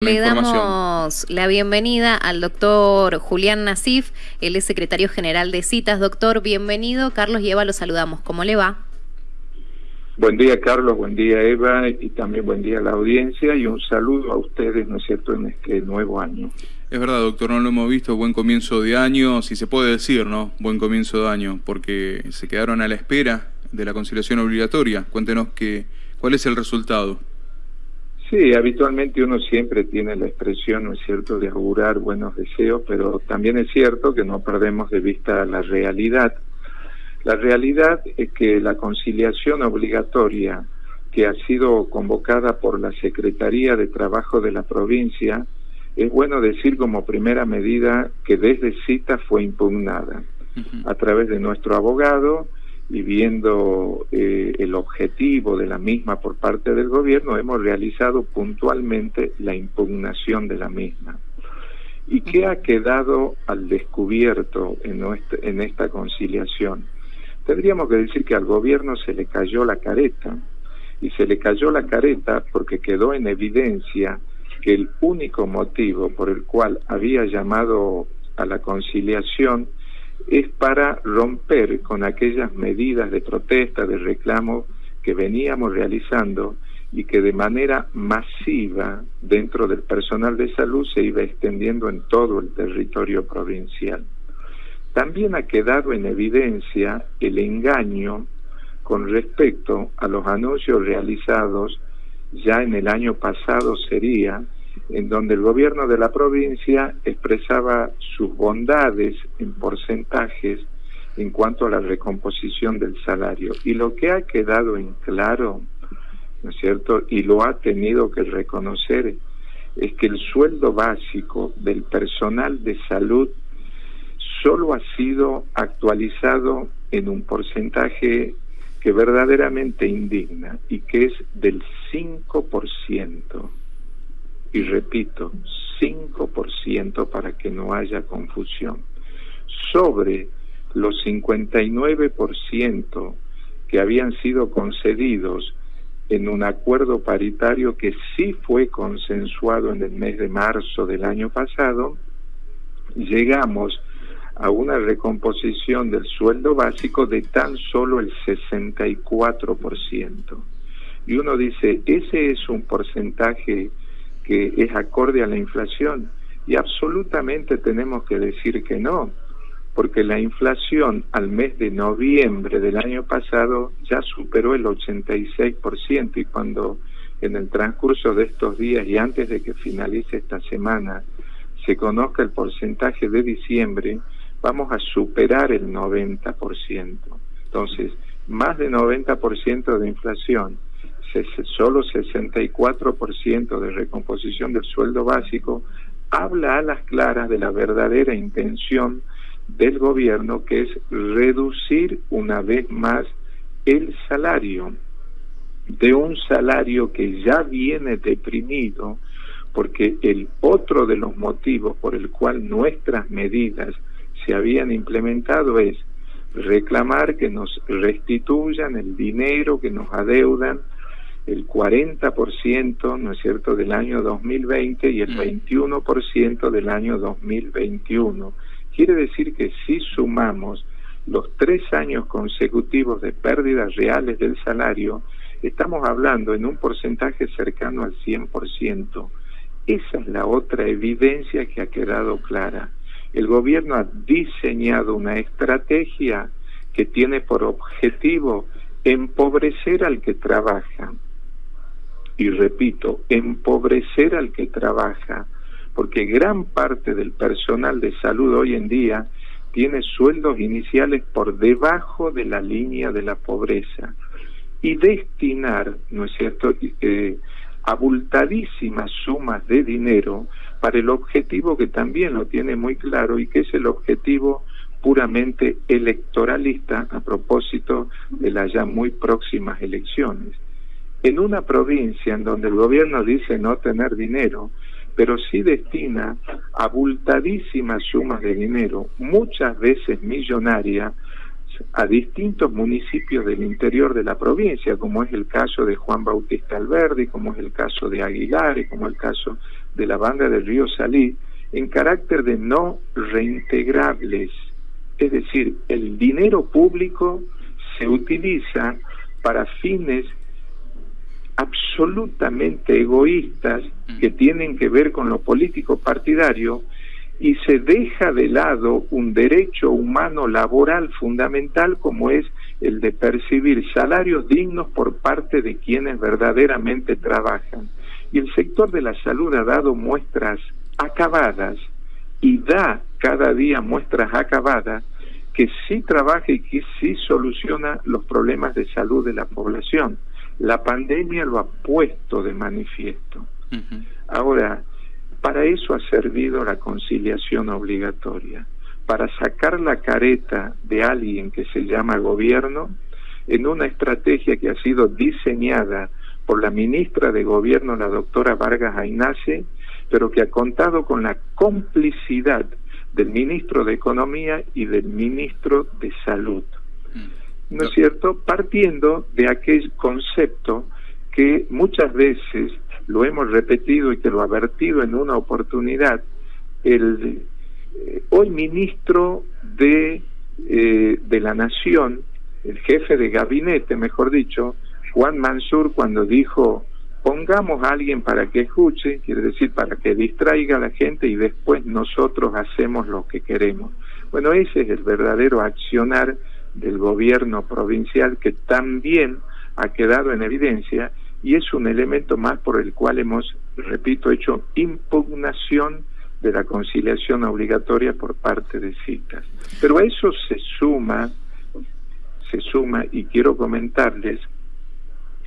Le damos la bienvenida al doctor Julián Nasif, él es secretario general de citas. Doctor, bienvenido. Carlos y Eva lo saludamos. ¿Cómo le va? Buen día, Carlos. Buen día, Eva. Y también buen día a la audiencia. Y un saludo a ustedes, ¿no es cierto?, en este nuevo año. Es verdad, doctor, no lo hemos visto. Buen comienzo de año, si se puede decir, ¿no? Buen comienzo de año, porque se quedaron a la espera de la conciliación obligatoria. Cuéntenos que, cuál es el resultado. Sí, habitualmente uno siempre tiene la expresión, ¿no es cierto?, de augurar buenos deseos, pero también es cierto que no perdemos de vista la realidad. La realidad es que la conciliación obligatoria que ha sido convocada por la Secretaría de Trabajo de la provincia, es bueno decir como primera medida que desde cita fue impugnada a través de nuestro abogado, y viendo eh, el objetivo de la misma por parte del gobierno, hemos realizado puntualmente la impugnación de la misma. ¿Y qué ha quedado al descubierto en, en esta conciliación? Tendríamos que decir que al gobierno se le cayó la careta, y se le cayó la careta porque quedó en evidencia que el único motivo por el cual había llamado a la conciliación es para romper con aquellas medidas de protesta, de reclamo que veníamos realizando y que de manera masiva dentro del personal de salud se iba extendiendo en todo el territorio provincial. También ha quedado en evidencia el engaño con respecto a los anuncios realizados ya en el año pasado sería en donde el gobierno de la provincia expresaba sus bondades en porcentajes en cuanto a la recomposición del salario. Y lo que ha quedado en claro, ¿no es cierto? Y lo ha tenido que reconocer, es que el sueldo básico del personal de salud solo ha sido actualizado en un porcentaje que verdaderamente indigna y que es del 5% y repito, 5% para que no haya confusión. Sobre los 59% que habían sido concedidos en un acuerdo paritario que sí fue consensuado en el mes de marzo del año pasado, llegamos a una recomposición del sueldo básico de tan solo el 64%. Y uno dice, ese es un porcentaje que es acorde a la inflación. Y absolutamente tenemos que decir que no, porque la inflación al mes de noviembre del año pasado ya superó el 86% y cuando en el transcurso de estos días y antes de que finalice esta semana se conozca el porcentaje de diciembre, vamos a superar el 90%. Entonces, más de 90% de inflación solo 64% de recomposición del sueldo básico, habla a las claras de la verdadera intención del gobierno, que es reducir una vez más el salario, de un salario que ya viene deprimido, porque el otro de los motivos por el cual nuestras medidas se habían implementado es reclamar que nos restituyan el dinero que nos adeudan el 40%, ¿no es cierto?, del año 2020 y el 21% mm. del año 2021. Quiere decir que si sumamos los tres años consecutivos de pérdidas reales del salario, estamos hablando en un porcentaje cercano al 100%. Esa es la otra evidencia que ha quedado clara. El gobierno ha diseñado una estrategia que tiene por objetivo empobrecer al que trabaja, y repito, empobrecer al que trabaja, porque gran parte del personal de salud hoy en día tiene sueldos iniciales por debajo de la línea de la pobreza y destinar, ¿no es cierto?, eh, abultadísimas sumas de dinero para el objetivo que también lo tiene muy claro y que es el objetivo puramente electoralista a propósito de las ya muy próximas elecciones en una provincia en donde el gobierno dice no tener dinero, pero sí destina abultadísimas sumas de dinero, muchas veces millonarias, a distintos municipios del interior de la provincia, como es el caso de Juan Bautista Alberdi, como es el caso de Aguilar como el caso de la banda del río Salí en carácter de no reintegrables. Es decir, el dinero público se utiliza para fines absolutamente egoístas mm. que tienen que ver con lo político partidario y se deja de lado un derecho humano laboral fundamental como es el de percibir salarios dignos por parte de quienes verdaderamente trabajan. Y el sector de la salud ha dado muestras acabadas y da cada día muestras acabadas que sí trabaja y que sí soluciona los problemas de salud de la población. La pandemia lo ha puesto de manifiesto. Ahora, para eso ha servido la conciliación obligatoria, para sacar la careta de alguien que se llama gobierno en una estrategia que ha sido diseñada por la ministra de Gobierno, la doctora Vargas Ainace, pero que ha contado con la complicidad del ministro de Economía y del ministro de Salud. ¿No es cierto? Partiendo de aquel concepto que muchas veces lo hemos repetido y que lo ha vertido en una oportunidad, el eh, hoy ministro de, eh, de la Nación, el jefe de gabinete, mejor dicho, Juan Mansur, cuando dijo pongamos a alguien para que escuche, quiere decir para que distraiga a la gente y después nosotros hacemos lo que queremos. Bueno, ese es el verdadero accionar del gobierno provincial que también ha quedado en evidencia y es un elemento más por el cual hemos, repito, hecho impugnación de la conciliación obligatoria por parte de citas. Pero a eso se suma, se suma, y quiero comentarles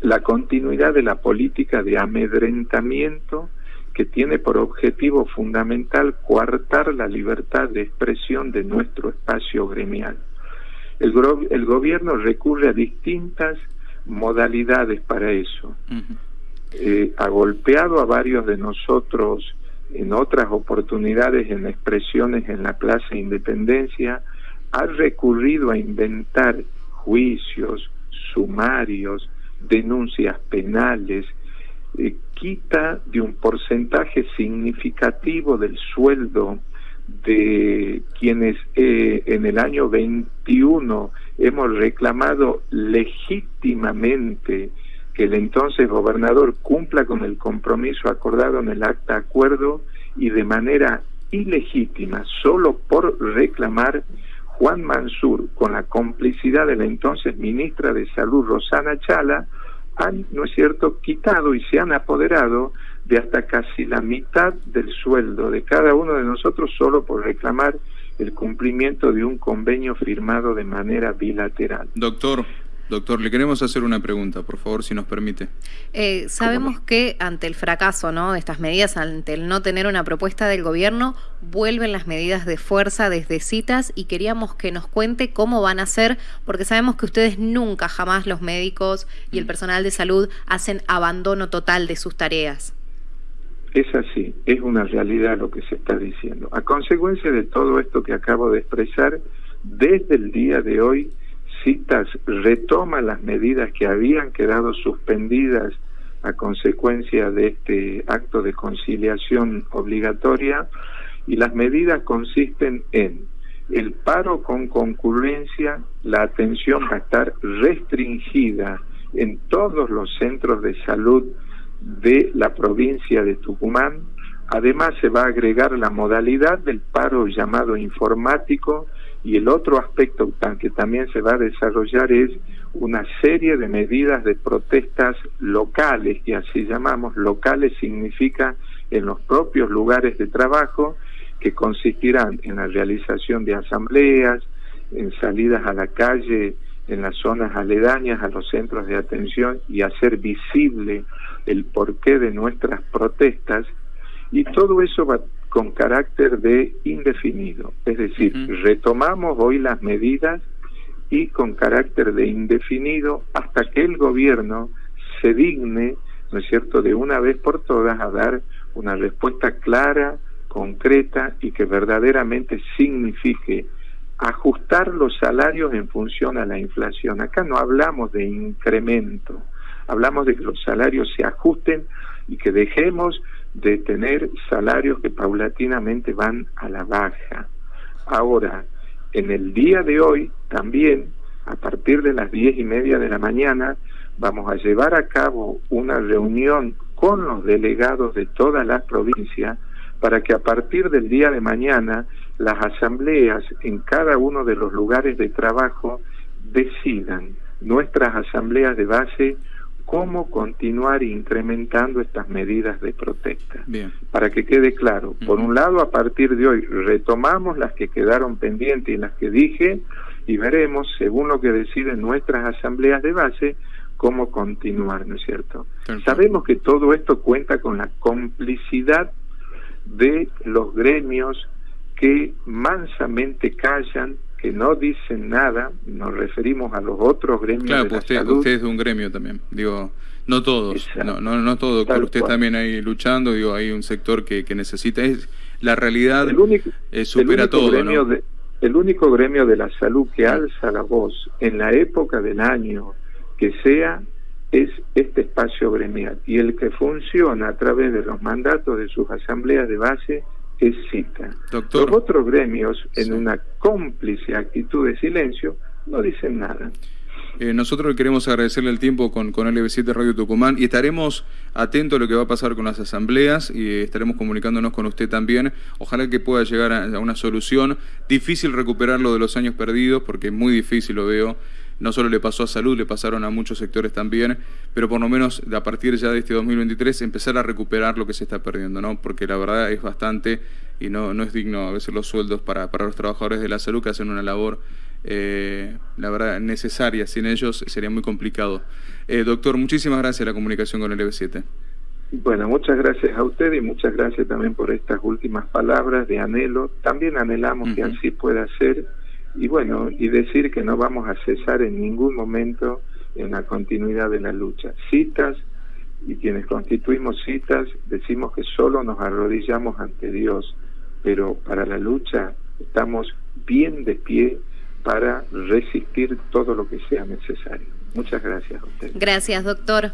la continuidad de la política de amedrentamiento que tiene por objetivo fundamental coartar la libertad de expresión de nuestro espacio gremial. El, el gobierno recurre a distintas modalidades para eso. Eh, ha golpeado a varios de nosotros en otras oportunidades, en expresiones en la Plaza Independencia, ha recurrido a inventar juicios, sumarios, denuncias penales, eh, quita de un porcentaje significativo del sueldo de quienes eh, en el año 21 hemos reclamado legítimamente que el entonces gobernador cumpla con el compromiso acordado en el acta acuerdo y de manera ilegítima, solo por reclamar Juan Mansur, con la complicidad de la entonces ministra de Salud Rosana Chala, han, ¿no es cierto?, quitado y se han apoderado de hasta casi la mitad del sueldo de cada uno de nosotros solo por reclamar el cumplimiento de un convenio firmado de manera bilateral. Doctor, Doctor, le queremos hacer una pregunta, por favor, si nos permite. Eh, sabemos que ante el fracaso ¿no? de estas medidas, ante el no tener una propuesta del gobierno, vuelven las medidas de fuerza desde citas y queríamos que nos cuente cómo van a ser, porque sabemos que ustedes nunca, jamás los médicos y el mm. personal de salud hacen abandono total de sus tareas. Es así, es una realidad lo que se está diciendo. A consecuencia de todo esto que acabo de expresar, desde el día de hoy, citas retoma las medidas que habían quedado suspendidas a consecuencia de este acto de conciliación obligatoria y las medidas consisten en el paro con concurrencia, la atención va a estar restringida en todos los centros de salud de la provincia de Tucumán. Además se va a agregar la modalidad del paro llamado informático y el otro aspecto que también se va a desarrollar es una serie de medidas de protestas locales, que así llamamos, locales significa en los propios lugares de trabajo, que consistirán en la realización de asambleas, en salidas a la calle, en las zonas aledañas a los centros de atención y hacer visible el porqué de nuestras protestas, y todo eso va con carácter de indefinido. Es decir, retomamos hoy las medidas y con carácter de indefinido hasta que el gobierno se digne, ¿no es cierto?, de una vez por todas a dar una respuesta clara, concreta y que verdaderamente signifique ajustar los salarios en función a la inflación. Acá no hablamos de incremento, hablamos de que los salarios se ajusten y que dejemos de tener salarios que paulatinamente van a la baja. Ahora, en el día de hoy también, a partir de las diez y media de la mañana, vamos a llevar a cabo una reunión con los delegados de todas las provincias para que a partir del día de mañana las asambleas en cada uno de los lugares de trabajo decidan, nuestras asambleas de base, cómo continuar incrementando estas medidas de protesta. Para que quede claro, por un lado, a partir de hoy retomamos las que quedaron pendientes y las que dije y veremos, según lo que deciden nuestras asambleas de base, cómo continuar, ¿no es cierto? Sabemos que todo esto cuenta con la complicidad de los gremios que mansamente callan, que no dicen nada, nos referimos a los otros gremios claro, de pues usted, usted es de un gremio también, digo, no todos, no, no, no todos, usted también ahí luchando, digo, hay un sector que, que necesita, es la realidad el único, supera todo, el único gremio de la salud que alza la voz en la época del año que sea es este espacio gremial y el que funciona a través de los mandatos de sus asambleas de base es cita. Los otros gremios, en una cómplice actitud de silencio, no dicen nada. Eh, nosotros queremos agradecerle el tiempo con, con LB7 Radio Tucumán y estaremos atentos a lo que va a pasar con las asambleas y estaremos comunicándonos con usted también. Ojalá que pueda llegar a, una solución. Difícil recuperar lo de los años perdidos porque es muy difícil, lo veo no solo le pasó a salud, le pasaron a muchos sectores también, pero por lo menos a partir ya de este 2023 empezar a recuperar lo que se está perdiendo, ¿no? Porque la verdad es bastante y no, no es digno a veces los sueldos para, para los trabajadores de la salud que hacen una labor, eh, la verdad, necesaria. Sin ellos sería muy complicado. Eh, doctor, muchísimas gracias la comunicación con el EB7. Bueno, muchas gracias a usted y muchas gracias también por estas últimas palabras de anhelo. También anhelamos que así pueda ser y bueno, y decir que no vamos a cesar en ningún momento en la continuidad de la lucha. Citas, y quienes constituimos citas, decimos que solo nos arrodillamos ante Dios, pero para la lucha estamos bien de pie para resistir todo lo que sea necesario. Muchas gracias a usted. Gracias, doctor.